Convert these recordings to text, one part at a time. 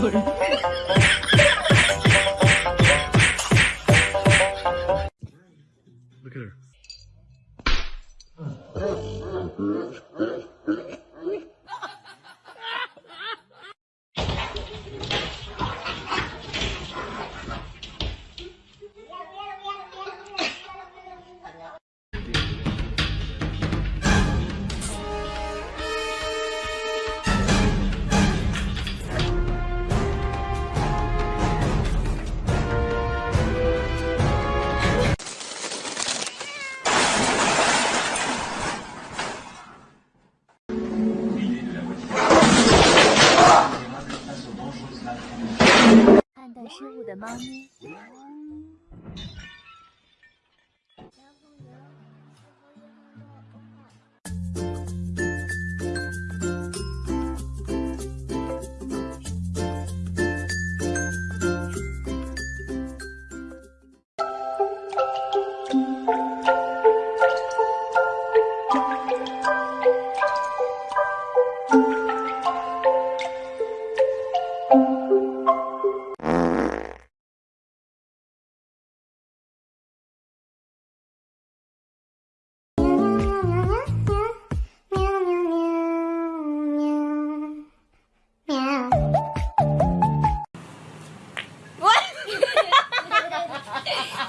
Look at her. “失误的猫咪。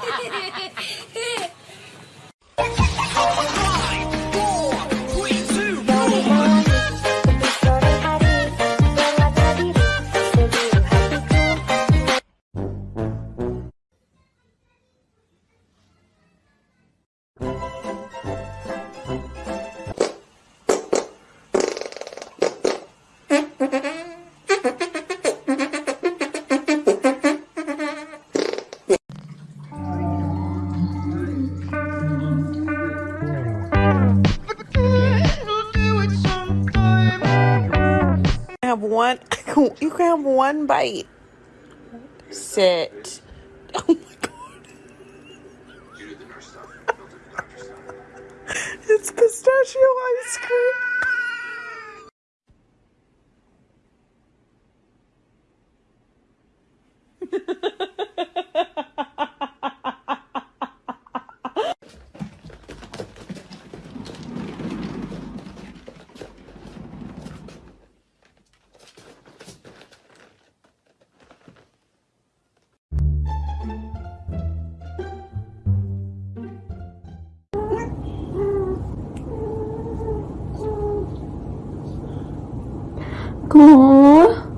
ハハハハ! Have one you can have one bite. Sit. Oh my god. It's pistachio ice cream aku.